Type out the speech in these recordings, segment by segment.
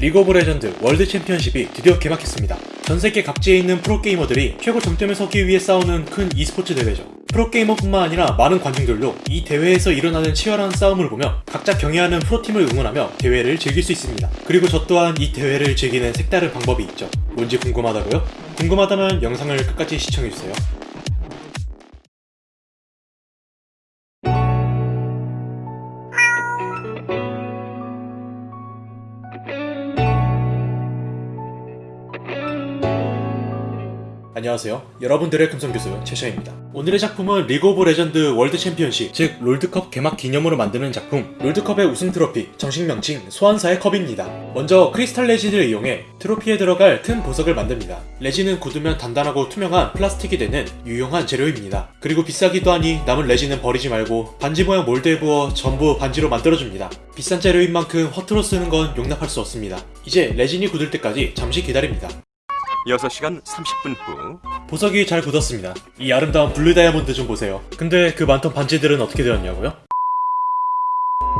리그 오브 레전드 월드 챔피언십이 드디어 개막했습니다. 전세계 각지에 있는 프로게이머들이 최고 정점에 서기 위해 싸우는 큰 e스포츠 대회죠. 프로게이머뿐만 아니라 많은 관중들도 이 대회에서 일어나는 치열한 싸움을 보며 각자 경애하는 프로팀을 응원하며 대회를 즐길 수 있습니다. 그리고 저 또한 이 대회를 즐기는 색다른 방법이 있죠. 뭔지 궁금하다고요? 궁금하다면 영상을 끝까지 시청해주세요. 안녕하세요. 여러분들의 금손교수 최셔입니다. 오늘의 작품은 리그 오브 레전드 월드 챔피언십, 즉 롤드컵 개막 기념으로 만드는 작품 롤드컵의 우승 트로피, 정식 명칭 소환사의 컵입니다. 먼저 크리스탈 레진을 이용해 트로피에 들어갈 틈 보석을 만듭니다. 레진은 굳으면 단단하고 투명한 플라스틱이 되는 유용한 재료입니다. 그리고 비싸기도 하니 남은 레진은 버리지 말고 반지 모양 몰드에 부어 전부 반지로 만들어줍니다. 비싼 재료인 만큼 허투루 쓰는 건 용납할 수 없습니다. 이제 레진이 굳을 때까지 잠시 기다립니다. 6시간 30분 후 보석이 잘 굳었습니다. 이 아름다운 블루 다이아몬드 좀 보세요. 근데 그 많던 반지들은 어떻게 되었냐고요?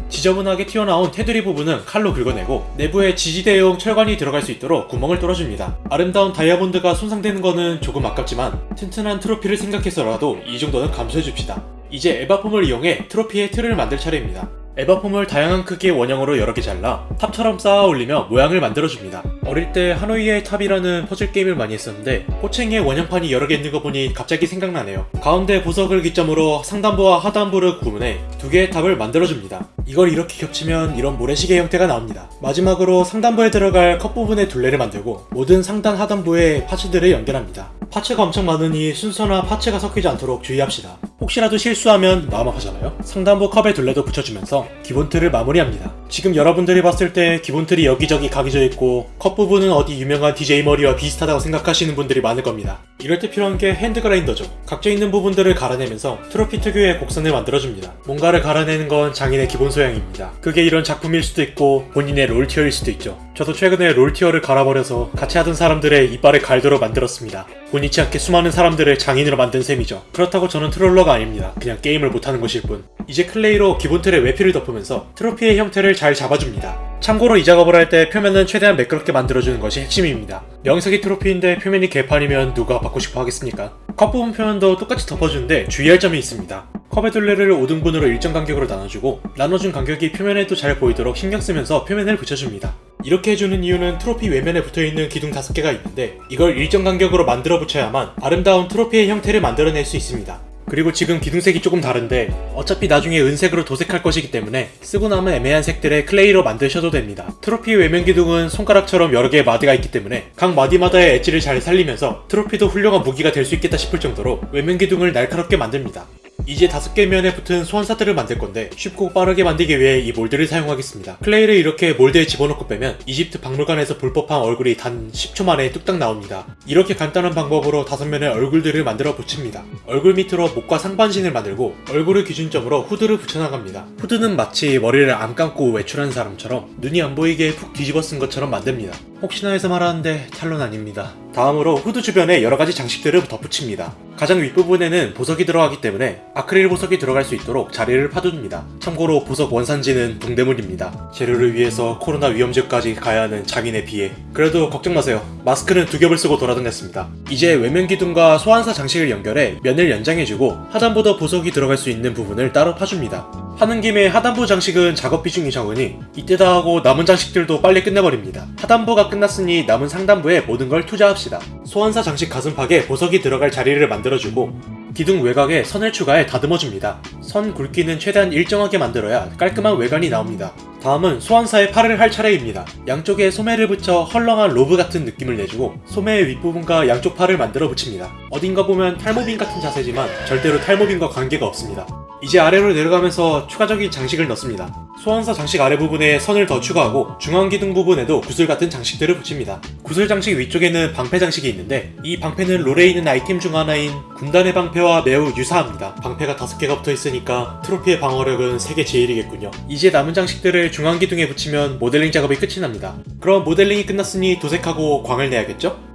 지저분하게 튀어나온 테두리 부분은 칼로 긁어내고 내부에 지지대용 철관이 들어갈 수 있도록 구멍을 뚫어줍니다. 아름다운 다이아몬드가 손상되는 거는 조금 아깝지만 튼튼한 트로피를 생각해서라도 이 정도는 감수해줍시다. 이제 에바폼을 이용해 트로피의 틀을 만들 차례입니다. 에바폼을 다양한 크기의 원형으로 여러 개 잘라 탑처럼 쌓아 올리며 모양을 만들어줍니다. 어릴 때 하노이의 탑이라는 퍼즐 게임을 많이 했었는데 호칭에 원형판이 여러 개 있는 거 보니 갑자기 생각나네요. 가운데 보석을 기점으로 상단부와 하단부를 구분해 두 개의 탑을 만들어줍니다. 이걸 이렇게 겹치면 이런 모래시계 형태가 나옵니다. 마지막으로 상단부에 들어갈 컵 부분의 둘레를 만들고 모든 상단 하단부에 파츠들을 연결합니다. 파츠가 엄청 많으니 순서나 파츠가 섞이지 않도록 주의합시다. 혹시라도 실수하면 마음 아프잖아요? 상단부 컵에 둘레도 붙여주면서 기본 틀을 마무리합니다. 지금 여러분들이 봤을 때 기본 틀이 여기저기 각이져 있고 컵 부분은 어디 유명한 DJ 머리와 비슷하다고 생각하시는 분들이 많을 겁니다. 이럴 때 필요한 게 핸드 그라인더죠. 각져 있는 부분들을 갈아내면서 트로피 특유의 곡선을 만들어줍니다. 뭔가를 갈아내는 건 장인의 기본 소양입니다. 그게 이런 작품일 수도 있고 본인의 롤티어일 수도 있죠. 저도 최근에 롤티어를 갈아버려서 같이 하던 사람들의 이빨을 갈도록 만들었습니다. 본의치 않게 수많은 사람들을 장인으로 만든 셈이죠. 그렇다고 저는 트롤러 가 아닙니다. 그냥 게임을 못하는 것일 뿐. 이제 클레이로 기본 틀에 외피를 덮으면서 트로피의 형태를 잘 잡아줍니다. 참고로 이 작업을 할 때 표면은 최대한 매끄럽게 만들어주는 것이 핵심입니다. 명색이 트로피인데 표면이 개판이면 누가 받고 싶어 하겠습니까? 컵 부분 표면도 똑같이 덮어주는데 주의할 점이 있습니다. 컵의 둘레를 5등분으로 일정 간격으로 나눠주고 나눠준 간격이 표면에도 잘 보이도록 신경 쓰면서 표면을 붙여줍니다. 이렇게 해주는 이유는 트로피 외면에 붙어있는 기둥 5개가 있는데 이걸 일정 간격으로 만들어 붙여야만 아름다운 트로피의 형태를 만들어낼 수 있습니다. 그리고 지금 기둥색이 조금 다른데 어차피 나중에 은색으로 도색할 것이기 때문에 쓰고 남은 애매한 색들의 클레이로 만드셔도 됩니다. 트로피 외면 기둥은 손가락처럼 여러 개의 마디가 있기 때문에 각 마디마다의 엣지를 잘 살리면서 트로피도 훌륭한 무기가 될 수 있겠다 싶을 정도로 외면 기둥을 날카롭게 만듭니다. 이제 다섯 개 면에 붙은 소환사들을 만들 건데 쉽고 빠르게 만들기 위해 이 몰드를 사용하겠습니다. 클레이를 이렇게 몰드에 집어넣고 빼면 이집트 박물관에서 볼 법한 얼굴이 단 10초 만에 뚝딱 나옵니다. 이렇게 간단한 방법으로 다섯 면의 얼굴들을 만들어 붙입니다. 얼굴 밑으로 목과 상반신을 만들고 얼굴을 기준점으로 후드를 붙여나갑니다. 후드는 마치 머리를 안 감고 외출한 사람처럼 눈이 안 보이게 푹 뒤집어 쓴 것처럼 만듭니다. 혹시나 해서 말하는데 탈론 아닙니다. 다음으로 후드 주변에 여러가지 장식들을 덧붙입니다. 가장 윗부분에는 보석이 들어가기 때문에 아크릴 보석이 들어갈 수 있도록 자리를 파둡니다. 참고로 보석 원산지는 동대문입니다. 재료를 위해서 코로나 위험지역까지 가야 하는 장인의 비에 그래도 걱정 마세요. 마스크는 두 겹을 쓰고 돌아다녔습니다. 이제 외면 기둥과 소환사 장식을 연결해 면을 연장해주고 하단보다 보석이 들어갈 수 있는 부분을 따로 파줍니다. 하는 김에 하단부 장식은 작업 비중이 적으니 이때다 하고 남은 장식들도 빨리 끝내버립니다. 하단부가 끝났으니 남은 상단부에 모든 걸 투자합시다. 소환사 장식 가슴팍에 보석이 들어갈 자리를 만들어주고 기둥 외곽에 선을 추가해 다듬어줍니다. 선 굵기는 최대한 일정하게 만들어야 깔끔한 외관이 나옵니다. 다음은 소환사의 팔을 할 차례입니다. 양쪽에 소매를 붙여 헐렁한 로브 같은 느낌을 내주고 소매의 윗부분과 양쪽 팔을 만들어 붙입니다. 어딘가 보면 탈모빈 같은 자세지만 절대로 탈모빈과 관계가 없습니다. 이제 아래로 내려가면서 추가적인 장식을 넣습니다. 소환사 장식 아래 부분에 선을 더 추가하고 중앙 기둥 부분에도 구슬 같은 장식들을 붙입니다. 구슬 장식 위쪽에는 방패 장식이 있는데 이 방패는 롤에 있는 아이템 중 하나인 군단의 방패와 매우 유사합니다. 방패가 5개가 붙어 있으니까 트로피의 방어력은 세계 제일이겠군요. 이제 남은 장식들을 중앙 기둥에 붙이면 모델링 작업이 끝이 납니다. 그럼 모델링이 끝났으니 도색하고 광을 내야겠죠?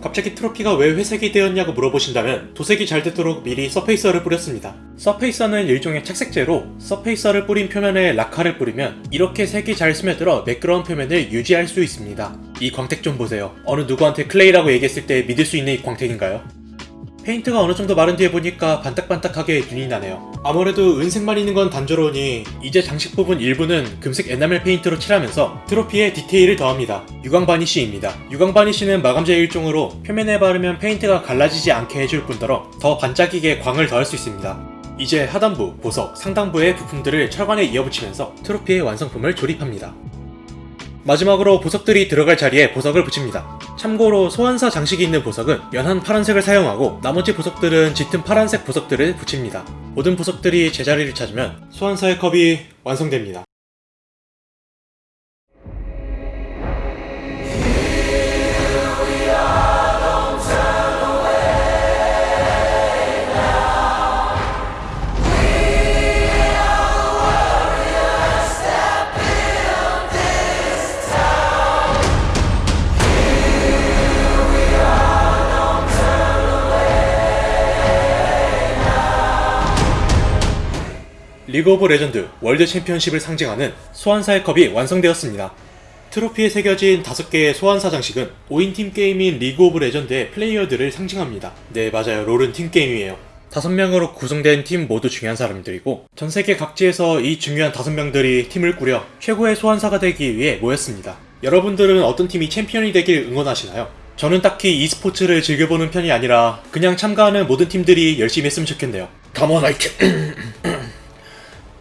갑자기 트로피가 왜 회색이 되었냐고 물어보신다면 도색이 잘 되도록 미리 surfacer를 뿌렸습니다. surfacer는 일종의 착색제로 surfacer를 뿌린 표면에 라카를 뿌리면 이렇게 색이 잘 스며들어 매끄러운 표면을 유지할 수 있습니다. 이 광택 좀 보세요. 어느 누구한테 클레이라고 얘기했을 때 믿을 수 있는 이 광택인가요? 페인트가 어느 정도 마른 뒤에 보니까 반딱반딱하게 윤이 나네요. 아무래도 은색만 있는 건 단조로우니 이제 장식 부분 일부는 금색 에나멜 페인트로 칠하면서 트로피에 디테일을 더합니다. 유광 바니쉬입니다. 유광 바니쉬는 마감재 일종으로 표면에 바르면 페인트가 갈라지지 않게 해줄 뿐더러 더 반짝이게 광을 더할 수 있습니다. 이제 하단부, 보석, 상단부의 부품들을 철관에 이어붙이면서 트로피의 완성품을 조립합니다. 마지막으로 보석들이 들어갈 자리에 보석을 붙입니다. 참고로 소환사 장식이 있는 보석은 연한 파란색을 사용하고 나머지 보석들은 짙은 파란색 보석들을 붙입니다. 모든 보석들이 제자리를 찾으면 소환사의 컵이 완성됩니다. 리그 오브 레전드 월드 챔피언십을 상징하는 소환사의 컵이 완성되었습니다. 트로피에 새겨진 5개의 소환사 장식은 5인 팀 게임인 리그 오브 레전드의 플레이어들을 상징합니다. 네, 맞아요. 롤은 팀 게임이에요. 5명으로 구성된 팀 모두 중요한 사람들이고 전 세계 각지에서 이 중요한 5명들이 팀을 꾸려 최고의 소환사가 되기 위해 모였습니다. 여러분들은 어떤 팀이 챔피언이 되길 응원하시나요? 저는 딱히 e스포츠를 즐겨보는 편이 아니라 그냥 참가하는 모든 팀들이 열심히 했으면 좋겠네요. 담원 아이템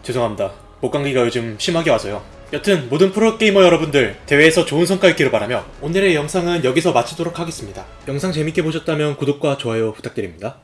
죄송합니다. 목감기가 요즘 심하게 와서요. 여튼 모든 프로게이머 여러분들 대회에서 좋은 성과 있기를 바라며 오늘의 영상은 여기서 마치도록 하겠습니다. 영상 재밌게 보셨다면 구독과 좋아요 부탁드립니다.